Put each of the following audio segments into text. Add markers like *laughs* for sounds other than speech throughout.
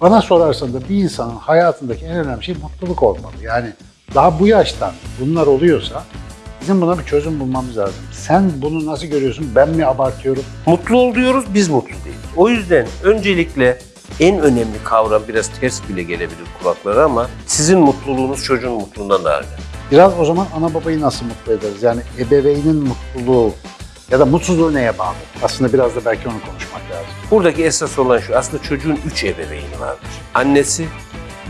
Bana sorarsan da bir insanın hayatındaki en önemli şey mutluluk olmalı. Yani daha bu yaştan bunlar oluyorsa bizim buna bir çözüm bulmamız lazım. Sen bunu nasıl görüyorsun? Ben mi abartıyorum? Mutlu ol diyoruz, biz mutlu değiliz. O yüzden öncelikle en önemli kavram biraz ters bile gelebilir kulaklara ama sizin mutluluğunuz çocuğun mutluluğundan daha önemli. Biraz o zaman ana babayı nasıl mutlu ederiz? Yani ebeveynin mutluluğu ya da mutsuzluğu neye bağlı? Aslında biraz da belki onu konuşmak lazım. Buradaki esas olan şu, aslında çocuğun üç ebeveyni vardır. Annesi,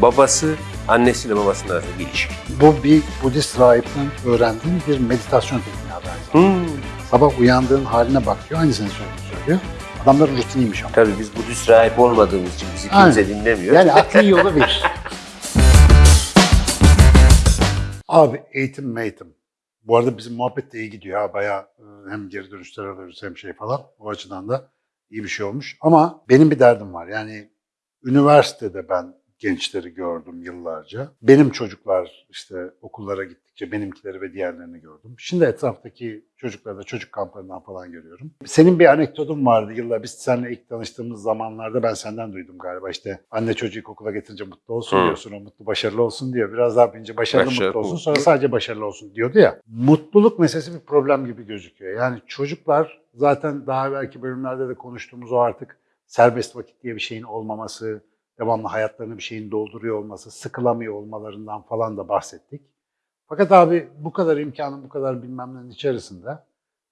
babası, annesiyle babasının arasında bir ilişki. Bu bir Budist rahipten öğrendiğim bir meditasyon tekniği haber. Hmm. Sabah uyandığın haline bak diyor. Aynısını söylüyor. söylüyor. Adamların rutiniymiş ama. Tabii biz Budist rahip olmadığımız için bizi kimse Aynen. dinlemiyor. Yani akli *laughs* yolu bir. Abi eğitim meğitim. Bu arada bizim muhabbet de iyi gidiyor ha. Bayağı e, hem geri dönüşler alıyoruz hem şey falan. O açıdan da iyi bir şey olmuş. Ama benim bir derdim var. Yani üniversitede ben gençleri gördüm yıllarca. Benim çocuklar işte okullara gittikçe benimkileri ve diğerlerini gördüm. Şimdi etraftaki çocukları da çocuk kamplarından falan görüyorum. Senin bir anekdotun vardı yıllar. Biz seninle ilk tanıştığımız zamanlarda ben senden duydum galiba. İşte anne çocuğu okula getirince mutlu olsun Hı. diyorsun. O mutlu başarılı olsun diyor. Biraz daha büyüyünce başarılı Başarılı, mutlu olsun. Sonra sadece başarılı olsun diyordu ya. Mutluluk meselesi bir problem gibi gözüküyor. Yani çocuklar zaten daha belki bölümlerde de konuştuğumuz o artık serbest vakit diye bir şeyin olmaması, devamlı hayatlarını bir şeyin dolduruyor olması, sıkılamıyor olmalarından falan da bahsettik. Fakat abi bu kadar imkanın, bu kadar bilmemlerin içerisinde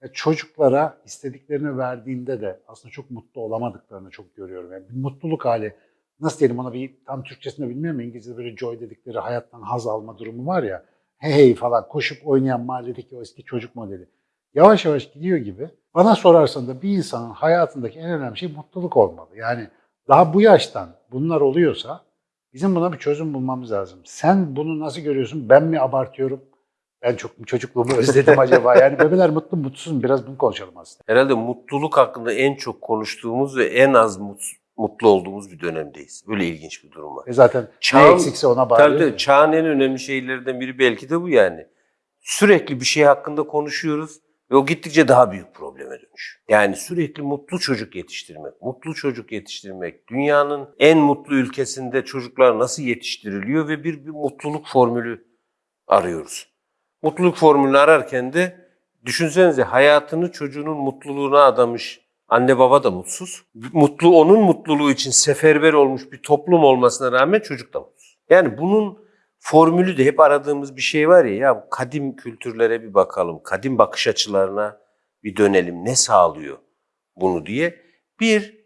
ya çocuklara istediklerini verdiğinde de aslında çok mutlu olamadıklarını çok görüyorum. Yani bir mutluluk hali, nasıl diyelim ona bir tam Türkçesini bilmiyorum İngilizce'de böyle joy dedikleri hayattan haz alma durumu var ya. Hey hey falan koşup oynayan mahalledeki o eski çocuk modeli. Yavaş yavaş gidiyor gibi. Bana sorarsan da bir insanın hayatındaki en önemli şey mutluluk olmalı. Yani daha bu yaştan bunlar oluyorsa bizim buna bir çözüm bulmamız lazım. Sen bunu nasıl görüyorsun? Ben mi abartıyorum? Ben çok mu çocukluğumu özledim acaba? *laughs* Yani bebeler mutlu mu, mutsuz mu? Biraz bunu konuşalım aslında. Herhalde mutluluk hakkında en çok konuştuğumuz ve en az mut- mutlu olduğumuz bir dönemdeyiz. Böyle ilginç bir durum var. E zaten ne Çağın- eksikse ona Tabii bağlıyoruz. tabii çağın en önemli şeylerinden biri belki de bu yani. Sürekli bir şey hakkında konuşuyoruz ve o gittikçe daha büyük probleme dönüşüyor. Yani sürekli mutlu çocuk yetiştirmek, mutlu çocuk yetiştirmek, dünyanın en mutlu ülkesinde çocuklar nasıl yetiştiriliyor ve bir, bir mutluluk formülü arıyoruz. Mutluluk formülünü ararken de düşünsenize hayatını çocuğunun mutluluğuna adamış anne baba da mutsuz. Mutlu onun mutluluğu için seferber olmuş bir toplum olmasına rağmen çocuk da mutsuz. Yani bunun formülü de hep aradığımız bir şey var ya, ya kadim kültürlere bir bakalım, kadim bakış açılarına bir dönelim, ne sağlıyor bunu diye. Bir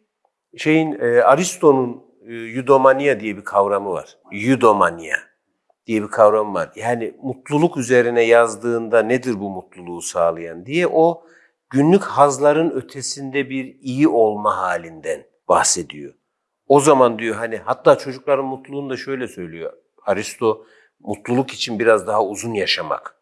şeyin e, Aristo'nun e, eudomania diye bir kavramı var. Eudomania diye bir kavram var. Yani mutluluk üzerine yazdığında nedir bu mutluluğu sağlayan diye o günlük hazların ötesinde bir iyi olma halinden bahsediyor. O zaman diyor hani hatta çocukların mutluluğunu da şöyle söylüyor. Aristo mutluluk için biraz daha uzun yaşamak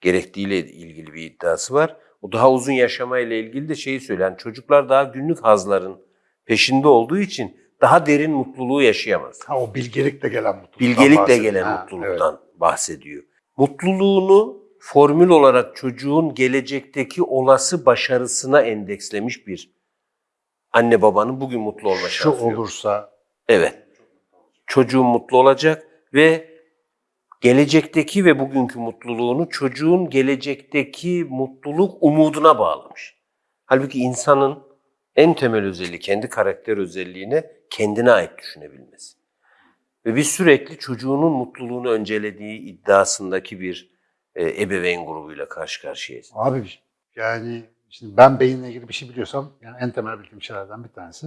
gerektiğiyle ilgili bir iddiası var. O daha uzun yaşamayla ilgili de şeyi söylüyor. Yani çocuklar daha günlük hazların peşinde olduğu için daha derin mutluluğu yaşayamaz. Ha, o bilgelikle gelen mutluluk. Bilgelikle gelen mutluluktan bahsediyor. Mutluluğunu formül olarak çocuğun gelecekteki olası başarısına endekslemiş bir anne babanın bugün mutlu olma Şu şansı yok. olursa Evet. Çocuğun mutlu olacak ve gelecekteki ve bugünkü mutluluğunu çocuğun gelecekteki mutluluk umuduna bağlamış. Halbuki insanın en temel özelliği kendi karakter özelliğine kendine ait düşünebilmesi. Ve biz sürekli çocuğunun mutluluğunu öncelediği iddiasındaki bir e, ebeveyn grubuyla karşı karşıyayız. Abi yani şimdi ben beyinle ilgili bir şey biliyorsam yani en temel bildiğim şeylerden bir tanesi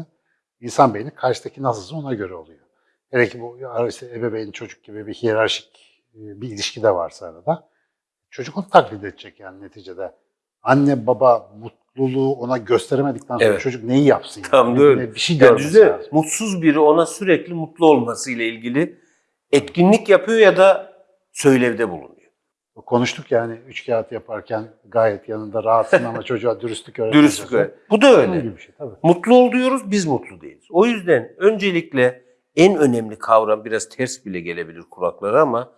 insan beyni karşıdaki nasılsa ona göre oluyor. Hele ki bu işte ebeveyn çocuk gibi bir hiyerarşik e, bir ilişki de varsa arada çocuk onu taklit edecek yani neticede. Anne baba mutluluğu ona gösteremedikten sonra Evet. çocuk neyi yapsın? Yani? Tam da öyle. Bir şey Yani görmesi düşünsene, lazım. mutsuz biri ona sürekli mutlu olmasıyla ilgili etkinlik yapıyor ya da söylevde bulunuyor. Konuştuk yani üç kağıt yaparken gayet yanında rahatsın ama *laughs* çocuğa dürüstlük öğretmeye Dürüstlük öyle. Bu da öyle. gibi bir şey tabii. Mutlu ol diyoruz, biz mutlu değiliz. O yüzden öncelikle en önemli kavram biraz ters bile gelebilir kulaklara ama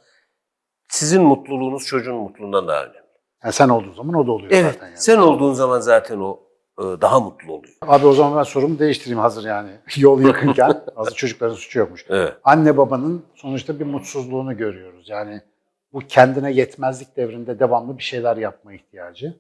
sizin mutluluğunuz çocuğun mutluluğundan daha önemli. Yani sen olduğun zaman o da oluyor Evet, zaten. Yani. sen olduğun zaman zaten o e, daha mutlu oluyor. Abi o zaman ben sorumu değiştireyim hazır yani *laughs* yol yakınken. *laughs* hazır çocukların suçu yokmuş. Evet. Anne babanın sonuçta bir mutsuzluğunu görüyoruz. Yani bu kendine yetmezlik devrinde devamlı bir şeyler yapma ihtiyacı.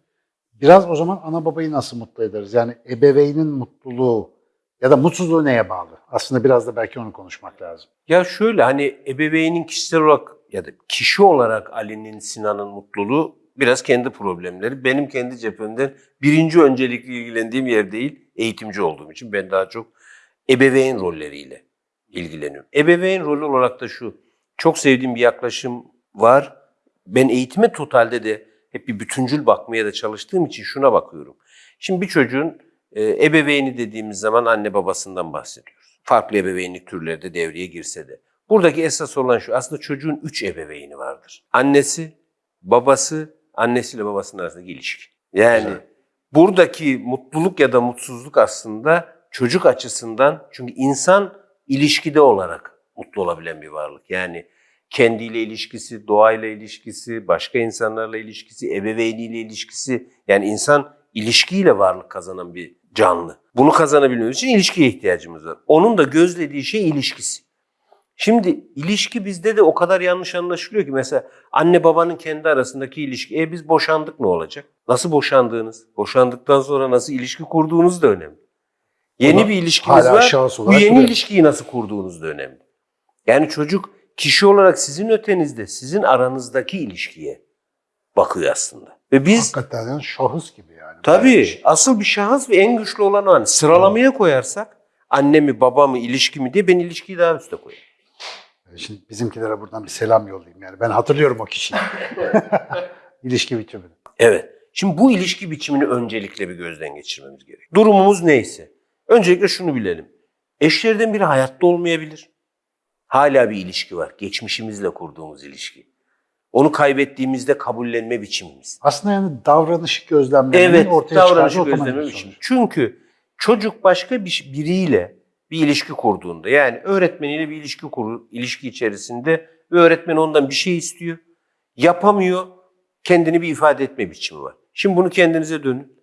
Biraz o zaman ana babayı nasıl mutlu ederiz? Yani ebeveynin mutluluğu ya da mutsuzluğu neye bağlı? Aslında biraz da belki onu konuşmak lazım. Ya şöyle hani ebeveynin kişisel olarak ya da kişi olarak Ali'nin, Sinan'ın mutluluğu biraz kendi problemleri. Benim kendi cephemden birinci öncelikli ilgilendiğim yer değil, eğitimci olduğum için ben daha çok ebeveyn rolleriyle ilgileniyorum. Ebeveyn rolü olarak da şu, çok sevdiğim bir yaklaşım var. Ben eğitime totalde de hep bir bütüncül bakmaya da çalıştığım için şuna bakıyorum. Şimdi bir çocuğun e, ebeveyni dediğimiz zaman anne babasından bahsediyoruz. Farklı ebeveynlik türleri de devreye girse de. Buradaki esas olan şu, aslında çocuğun üç ebeveyni vardır. Annesi, babası, annesiyle babasının arasındaki ilişki. Yani Güzel. buradaki mutluluk ya da mutsuzluk aslında çocuk açısından, çünkü insan ilişkide olarak mutlu olabilen bir varlık. Yani kendiyle ilişkisi, doğayla ilişkisi, başka insanlarla ilişkisi, ebeveyniyle ilişkisi. Yani insan ilişkiyle varlık kazanan bir canlı. Bunu kazanabilmemiz için ilişkiye ihtiyacımız var. Onun da gözlediği şey ilişkisi. Şimdi ilişki bizde de o kadar yanlış anlaşılıyor ki mesela anne babanın kendi arasındaki ilişki. E biz boşandık ne olacak? Nasıl boşandığınız? Boşandıktan sonra nasıl ilişki kurduğunuz da önemli. Yeni Ona bir ilişkiniz var. Bu yeni duruyor. ilişkiyi nasıl kurduğunuz da önemli. Yani çocuk kişi olarak sizin ötenizde, sizin aranızdaki ilişkiye bakıyor aslında. Ve biz Hakikaten şahıs gibi. Tabii asıl bir şahıs ve en güçlü olan o. Hani sıralamaya koyarsak anne mi baba mı ilişki mi diye ben ilişkiyi daha üste koyarım. Şimdi bizimkilere buradan bir selam yollayayım yani. Ben hatırlıyorum o kişiyi. *laughs* *laughs* İlişki biçimini. Evet. Şimdi bu ilişki biçimini öncelikle bir gözden geçirmemiz gerek. Durumumuz neyse. Öncelikle şunu bilelim. Eşlerden biri hayatta olmayabilir. Hala bir ilişki var. Geçmişimizle kurduğumuz ilişki. Onu kaybettiğimizde kabullenme biçimimiz. Aslında yani davranışı gözlemlemenin Evet, ortaya otomatik gözleme biçimi. Çünkü çocuk başka bir biriyle bir ilişki kurduğunda yani öğretmeniyle bir ilişki kurur, ilişki içerisinde ve öğretmen ondan bir şey istiyor. Yapamıyor. Kendini bir ifade etme biçimi var. Şimdi bunu kendinize dönün.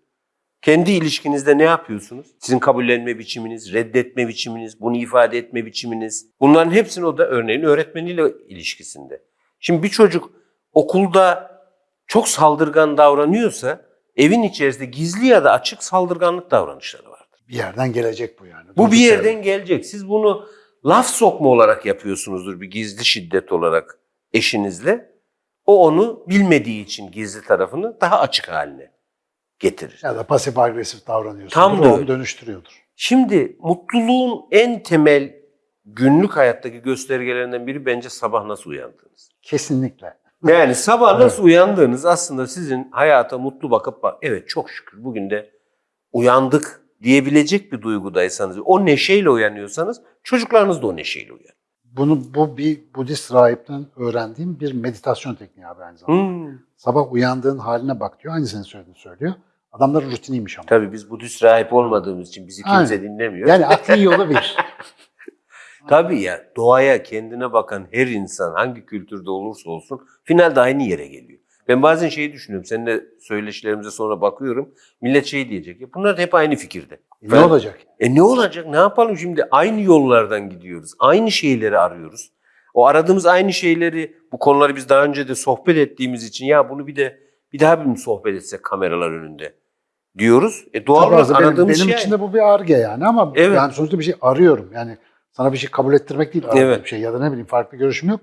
Kendi ilişkinizde ne yapıyorsunuz? Sizin kabullenme biçiminiz, reddetme biçiminiz, bunu ifade etme biçiminiz. Bunların hepsini o da örneğin öğretmeniyle ilişkisinde. Şimdi bir çocuk okulda çok saldırgan davranıyorsa evin içerisinde gizli ya da açık saldırganlık davranışları vardır. Bir yerden gelecek bu yani. Bu bir yerden gelecek. Siz bunu laf sokma olarak yapıyorsunuzdur bir gizli şiddet olarak eşinizle. O onu bilmediği için gizli tarafını daha açık haline getirir. Ya da pasif agresif davranıyorsun. Tam da onu dönüştürüyordur. Şimdi mutluluğun en temel günlük hayattaki göstergelerinden biri bence sabah nasıl uyandığınız. Kesinlikle. Yani sabah nasıl uyandığınız aslında sizin hayata mutlu bakıp bak evet çok şükür bugün de uyandık diyebilecek bir duygudaysanız, o neşeyle uyanıyorsanız çocuklarınız da o neşeyle uyanır. Bunu bu bir Budist rahipten öğrendiğim bir meditasyon tekniği abi aynı zamanda. Hmm. Sabah uyandığın haline bak diyor. Aynı senin söylediğini söylüyor. Adamların rutiniymiş ama. Tabii biz Budist rahip olmadığımız için bizi kimse Aynen. dinlemiyor. Yani aklın yolu bir. *laughs* Tabii ya doğaya kendine bakan her insan hangi kültürde olursa olsun finalde aynı yere geliyor. Ben bazen şeyi düşünüyorum. Seninle söyleşilerimize sonra bakıyorum. Millet şey diyecek. Ya bunlar hep aynı fikirde. E, Ben- ne olacak? E ne olacak? Ne yapalım şimdi? Aynı yollardan gidiyoruz. Aynı şeyleri arıyoruz. O aradığımız aynı şeyleri, bu konuları biz daha önce de sohbet ettiğimiz için ya bunu bir de bir daha bir sohbet etsek kameralar önünde diyoruz. E doğal olarak aslında benim, aradığımız benim şey. için de bu bir arge yani ama Evet. yani sonuçta bir şey arıyorum. Yani sana bir şey kabul ettirmek değil Evet. bir şey ya da ne bileyim farklı görüşüm yok.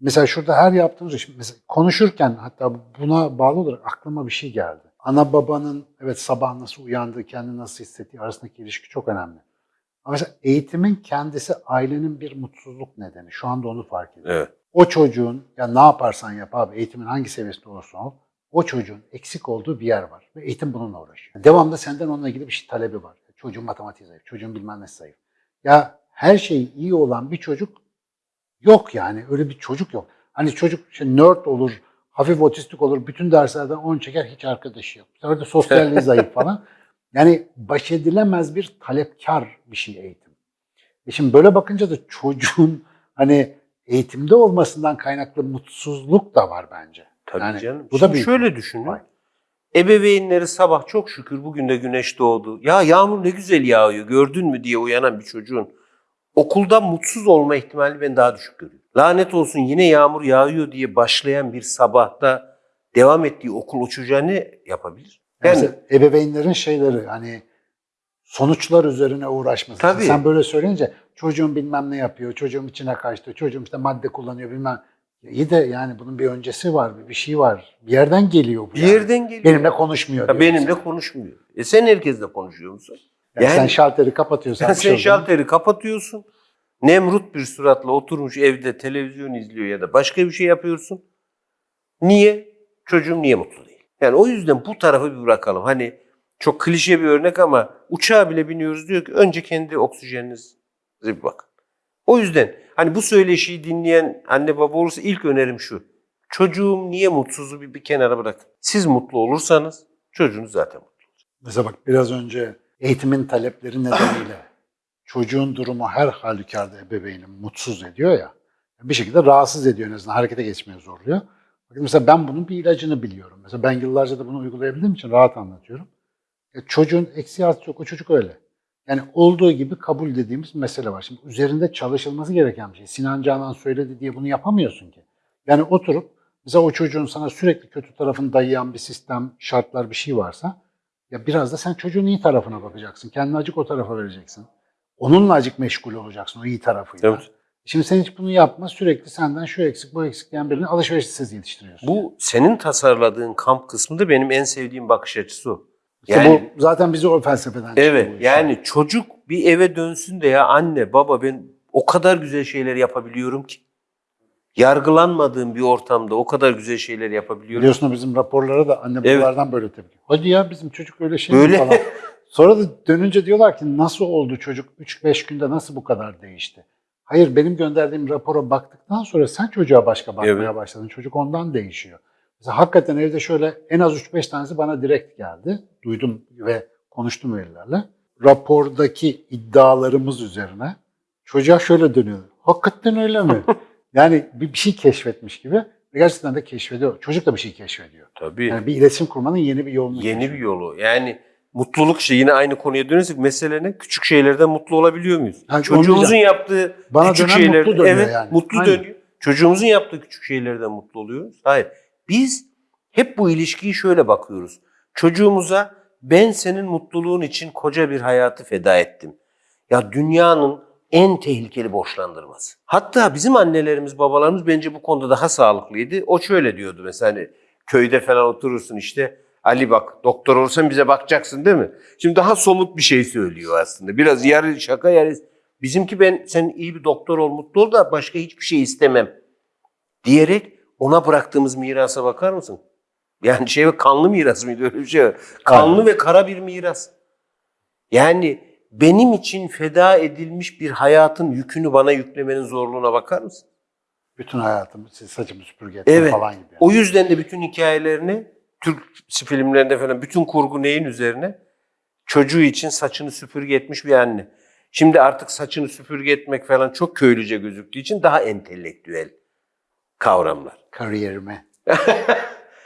Mesela şurada her yaptığımız iş, mesela konuşurken hatta buna bağlı olarak aklıma bir şey geldi. Ana babanın evet sabah nasıl uyandığı, kendini nasıl hissettiği arasındaki ilişki çok önemli. Ama mesela eğitimin kendisi ailenin bir mutsuzluk nedeni. Şu anda onu fark ediyorum. Evet. O çocuğun ya ne yaparsan yap abi eğitimin hangi seviyesinde olursa ol o çocuğun eksik olduğu bir yer var ve eğitim bununla uğraşıyor. Devamlı senden onunla ilgili bir şey talebi var. Çocuğun matematiği zayıf, çocuğun bilmem ne zayıf. Ya her şey iyi olan bir çocuk yok yani öyle bir çocuk yok. Hani çocuk işte nerd olur, hafif otistik olur, bütün derslerden 10 çeker hiç arkadaşı yok. De sosyalliği *laughs* zayıf falan. Yani baş edilemez bir talepkar bir şey eğitim. E şimdi böyle bakınca da çocuğun hani eğitimde olmasından kaynaklı mutsuzluk da var bence. Tabii Yani canım. bu da büyük şöyle bir düşünün. Ebeveynleri sabah çok şükür bugün de güneş doğdu. Ya yağmur ne güzel yağıyor gördün mü diye uyanan bir çocuğun okulda mutsuz olma ihtimali ben daha düşük görüyorum. Lanet olsun yine yağmur yağıyor diye başlayan bir sabahta devam ettiği okul o çocuğa ne yapabilir? Yani, Yani ebeveynlerin şeyleri hani sonuçlar üzerine uğraşması. Tabii. Sen böyle söyleyince çocuğum bilmem ne yapıyor, çocuğum içine kaçtı, çocuğum işte madde kullanıyor bilmem. İyi de yani bunun bir öncesi var, bir- şey var. Bir yerden geliyor bu. bir yani. yerden geliyor. Benimle konuşmuyor. Ya benimle mesela. konuşmuyor. E sen herkesle konuşuyor musun? Yani sen Yani- şalteri kapatıyorsan. Sen, şey sen mu? şalteri kapatıyorsun. Nemrut bir suratla oturmuş evde televizyon izliyor ya da başka bir şey yapıyorsun. Niye? Çocuğum niye mutlu değil? Yani o yüzden bu tarafı bir bırakalım. Hani çok klişe bir örnek ama uçağa bile biniyoruz diyor ki önce kendi oksijeninize bir bakın. O yüzden hani bu söyleşiyi dinleyen anne baba olursa ilk önerim şu. Çocuğum niye mutsuzu bir, bir kenara bırakın. Siz mutlu olursanız çocuğunuz zaten mutlu. Mesela bak biraz önce eğitimin talepleri nedeniyle çocuğun durumu her halükarda ebeveyni mutsuz ediyor ya. Bir şekilde rahatsız ediyor en azından harekete geçmeye zorluyor. Bakın mesela ben bunun bir ilacını biliyorum. Mesela ben yıllarca da bunu uygulayabildiğim için rahat anlatıyorum. E, çocuğun eksi artı yok. O çocuk öyle. Yani olduğu gibi kabul dediğimiz mesele var. Şimdi üzerinde çalışılması gereken bir şey. Sinan Canan söyledi diye bunu yapamıyorsun ki. Yani oturup mesela o çocuğun sana sürekli kötü tarafını dayayan bir sistem, şartlar bir şey varsa ya biraz da sen çocuğun iyi tarafına bakacaksın. Kendini acık o tarafa vereceksin. Onunla acık meşgul olacaksın o iyi tarafıyla. Evet. Şimdi sen hiç bunu yapma. Sürekli senden şu eksik bu eksik diyen birini alışverişsiz yetiştiriyorsun. Bu senin tasarladığın kamp kısmında benim en sevdiğim bakış açısı o. İşte yani- bu zaten bizi o felsefeden Evet yani çocuk bir eve dönsün de ya anne baba ben o kadar güzel şeyler yapabiliyorum ki. Yargılanmadığım bir ortamda o kadar güzel şeyler yapabiliyorum. Biliyorsun bizim raporlara da anne Evet. babalardan böyle tepki. Hadi ya bizim çocuk öyle şey Böyle. falan. *laughs* Sonra da dönünce diyorlar ki nasıl oldu çocuk 3-5 günde nasıl bu kadar değişti? Hayır benim gönderdiğim rapora baktıktan sonra sen çocuğa başka bakmaya Evet. başladın. Çocuk ondan değişiyor. Mesela hakikaten evde şöyle en az 3-5 tanesi bana direkt geldi. Duydum ve konuştum velilerle. Rapordaki iddialarımız üzerine çocuğa şöyle dönüyor. Hakikaten öyle mi? *laughs* yani bir, bir şey keşfetmiş gibi. Ve gerçekten de keşfediyor. Çocuk da bir şey keşfediyor. Tabii. Yani bir iletişim kurmanın yeni bir yolunu Yeni bir yolu. Yani mutluluk şey yine aynı konuya dönersek mesele ne? Küçük şeylerden mutlu olabiliyor muyuz? Ha, Çocuğumuzun yaptığı Bana küçük şeylerden mutlu dönüyor evet yani. mutlu Aynen. dönüyor. Çocuğumuzun yaptığı küçük şeylerden mutlu oluyoruz. Hayır. Biz hep bu ilişkiyi şöyle bakıyoruz. Çocuğumuza ben senin mutluluğun için koca bir hayatı feda ettim. Ya dünyanın en tehlikeli borçlandırması. Hatta bizim annelerimiz, babalarımız bence bu konuda daha sağlıklıydı. O şöyle diyordu mesela hani köyde falan oturursun işte. Ali bak doktor olsan bize bakacaksın değil mi? Şimdi daha somut bir şey söylüyor aslında. Biraz yarı şaka yarı... Bizimki ben sen iyi bir doktor ol mutlu ol da başka hiçbir şey istemem. Diyerek ona bıraktığımız mirasa bakar mısın? Yani şey kanlı miras mıydı öyle bir şey var. Kanlı Aynen. ve kara bir miras. Yani benim için feda edilmiş bir hayatın yükünü bana yüklemenin zorluğuna bakar mısın? Bütün hayatımı saçımı süpürge etme Evet. falan gibi. O yüzden de bütün hikayelerini Türk filmlerinde falan bütün kurgu neyin üzerine? Çocuğu için saçını süpürge etmiş bir anne. Şimdi artık saçını süpürge etmek falan çok köylüce gözüktüğü için daha entelektüel kavramlar. Kariyerimi. *laughs*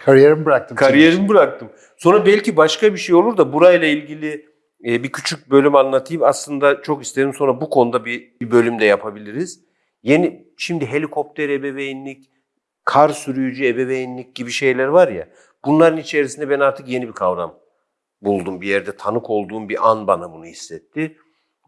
Kariyerimi bıraktım. Kariyerimi bıraktım. Sonra belki başka bir şey olur da burayla ilgili e, bir küçük bölüm anlatayım. Aslında çok isterim sonra bu konuda bir, bir bölüm de yapabiliriz. Yeni şimdi helikopter ebeveynlik, kar sürücü ebeveynlik gibi şeyler var ya. Bunların içerisinde ben artık yeni bir kavram buldum. Bir yerde tanık olduğum bir an bana bunu hissetti.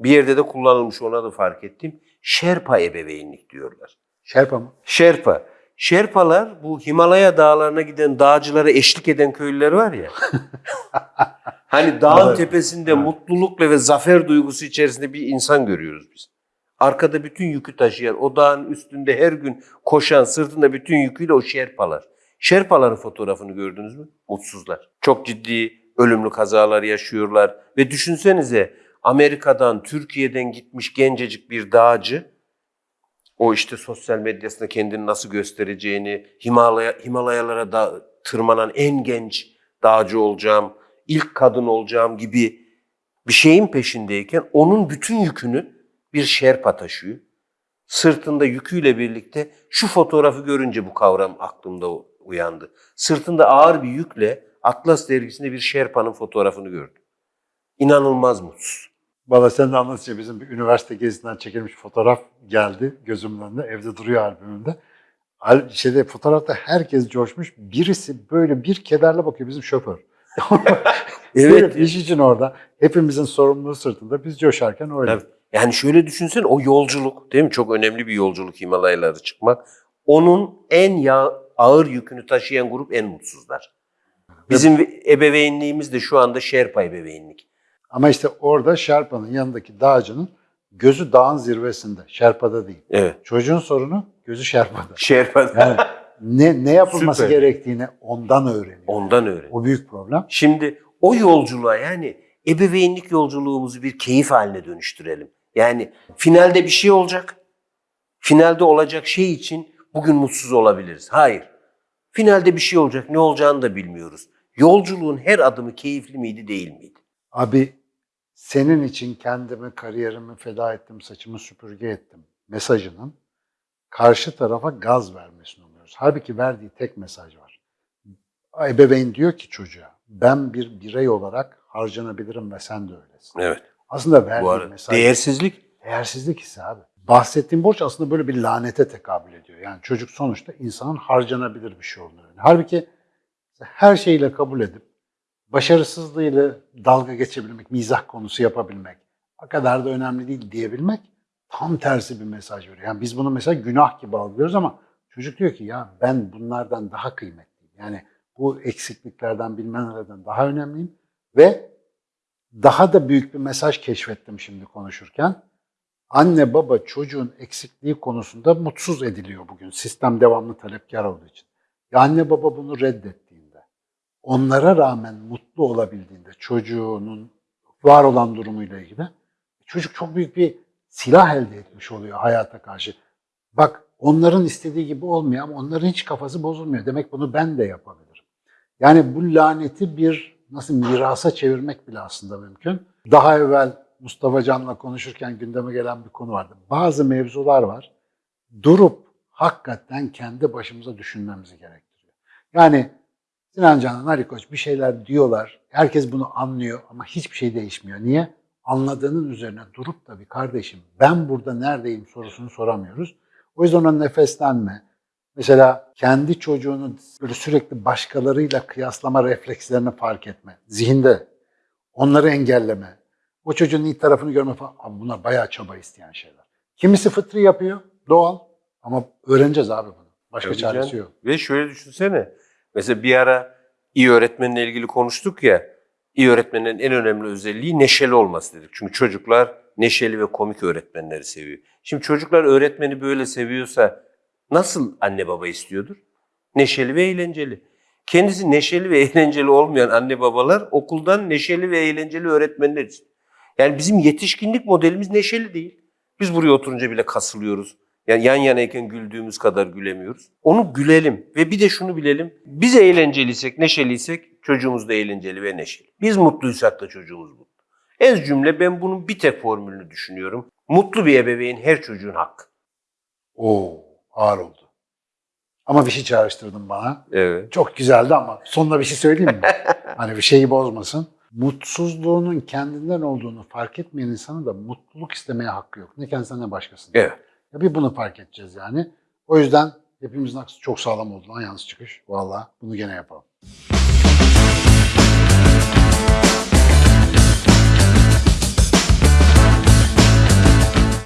Bir yerde de kullanılmış ona da fark ettim. Şerpa ebeveynlik diyorlar. Şerpa mı? Şerpa. Şerpalar bu Himalaya dağlarına giden dağcılara eşlik eden köylüler var ya. *laughs* hani dağın Evet. tepesinde Evet. mutlulukla ve zafer duygusu içerisinde bir insan görüyoruz biz. Arkada bütün yükü taşıyan, o dağın üstünde her gün koşan, sırtında bütün yüküyle o şerpalar. Şerpaların fotoğrafını gördünüz mü? Mutsuzlar. Çok ciddi ölümlü kazalar yaşıyorlar. Ve düşünsenize Amerika'dan, Türkiye'den gitmiş gencecik bir dağcı o işte sosyal medyasında kendini nasıl göstereceğini, Himalaya, Himalayalara da tırmanan en genç dağcı olacağım, ilk kadın olacağım gibi bir şeyin peşindeyken onun bütün yükünü bir şerpa taşıyor. Sırtında yüküyle birlikte şu fotoğrafı görünce bu kavram aklımda uyandı. Sırtında ağır bir yükle Atlas dergisinde bir Sherpa'nın fotoğrafını gördüm. İnanılmaz mutsuz. Valla sen de anlatınca bizim bir üniversite gezisinden çekilmiş fotoğraf geldi gözümün önünde. Evde duruyor albümümde. Al, şeyde, fotoğrafta herkes coşmuş. Birisi böyle bir kederle bakıyor bizim şoför. *laughs* Evet. iş için orada. Hepimizin sorumluluğu sırtında. Biz coşarken öyle. Tabii. Yani şöyle düşünsen o yolculuk değil mi? Çok önemli bir yolculuk Himalayaları çıkmak. Onun en ya ağır yükünü taşıyan grup en mutsuzlar. Bizim ebeveynliğimiz de şu anda Şerpa ebeveynlik. Ama işte orada Şerpa'nın yanındaki dağcının gözü dağın zirvesinde. Şerpa'da değil. Evet. Çocuğun sorunu gözü Şerpa'da. Şerpa Yani *laughs* ne, ne yapılması Süper. gerektiğini ondan öğreniyor. ondan öğren. O büyük problem. Şimdi o yolculuğa yani ebeveynlik yolculuğumuzu bir keyif haline dönüştürelim. Yani finalde bir şey olacak. Finalde olacak şey için bugün mutsuz olabiliriz. Hayır. Finalde bir şey olacak. Ne olacağını da bilmiyoruz. Yolculuğun her adımı keyifli miydi değil miydi? Abi senin için kendimi, kariyerimi feda ettim, saçımı süpürge ettim mesajının karşı tarafa gaz vermesini umuyoruz. Halbuki verdiği tek mesaj var. Ebeveyn diyor ki çocuğa ben bir birey olarak harcanabilirim ve sen de öylesin. Evet. Aslında verdiği Bu arada mesaj değersizlik değersizlik hissi abi. Bahsettiğim borç aslında böyle bir lanete tekabül ediyor. Yani çocuk sonuçta insanın harcanabilir bir şey olduğunu. Halbuki her şeyle kabul edip başarısızlığıyla dalga geçebilmek, mizah konusu yapabilmek, o kadar da önemli değil diyebilmek tam tersi bir mesaj veriyor. Yani biz bunu mesela günah gibi algılıyoruz ama çocuk diyor ki ya ben bunlardan daha kıymetliyim. Yani bu eksikliklerden bilmem nelerden daha önemliyim ve daha da büyük bir mesaj keşfettim şimdi konuşurken. Anne baba çocuğun eksikliği konusunda mutsuz ediliyor bugün. Sistem devamlı talepkar olduğu için. Ya anne baba bunu reddettiğinde, onlara rağmen mutlu olabildiğinde çocuğunun var olan durumuyla ilgili çocuk çok büyük bir silah elde etmiş oluyor hayata karşı. Bak onların istediği gibi olmuyor ama onların hiç kafası bozulmuyor. Demek bunu ben de yapabilirim. Yani bu laneti bir nasıl mirasa çevirmek bile aslında mümkün. Daha evvel Mustafa Can'la konuşurken gündeme gelen bir konu vardı. Bazı mevzular var. Durup hakikaten kendi başımıza düşünmemizi gerektiriyor. Yani Sinan Canan, Ali Koç bir şeyler diyorlar. Herkes bunu anlıyor ama hiçbir şey değişmiyor. Niye? Anladığının üzerine durup da bir kardeşim ben burada neredeyim sorusunu soramıyoruz. O yüzden ona nefeslenme. Mesela kendi çocuğunu böyle sürekli başkalarıyla kıyaslama reflekslerini fark etme. Zihinde. Onları engelleme. O çocuğun iyi tarafını görme falan. Abi bunlar bayağı çaba isteyen şeyler. Kimisi fıtri yapıyor. Doğal. Ama öğreneceğiz abi bunu. Başka Tabii çaresi yok. Ve şöyle düşünsene. Mesela bir ara iyi öğretmenle ilgili konuştuk ya. İyi öğretmenin en önemli özelliği neşeli olması dedik. Çünkü çocuklar neşeli ve komik öğretmenleri seviyor. Şimdi çocuklar öğretmeni böyle seviyorsa nasıl anne baba istiyordur? Neşeli ve eğlenceli. Kendisi neşeli ve *laughs* eğlenceli olmayan anne babalar okuldan neşeli ve eğlenceli öğretmenler. Yani bizim yetişkinlik modelimiz neşeli değil. Biz buraya oturunca bile kasılıyoruz. Yani yan yanayken güldüğümüz kadar gülemiyoruz. Onu gülelim ve bir de şunu bilelim. Biz eğlenceliysek, neşeliysek çocuğumuz da eğlenceli ve neşeli. Biz mutluysak da çocuğumuz mutlu. Ez cümle ben bunun bir tek formülünü düşünüyorum. Mutlu bir ebeveyn her çocuğun hakkı. Oo, ağır oldu. Ama bir şey çağrıştırdın bana. Evet. Çok güzeldi ama sonuna bir şey söyleyeyim mi? *laughs* hani bir şeyi bozmasın. Mutsuzluğunun kendinden olduğunu fark etmeyen insanın da mutluluk istemeye hakkı yok. Ne kendisinden ne başkasından. Evet. Ya bir bunu fark edeceğiz yani. O yüzden hepimizin aksı çok sağlam oldu lan yalnız çıkış. Vallahi bunu gene yapalım.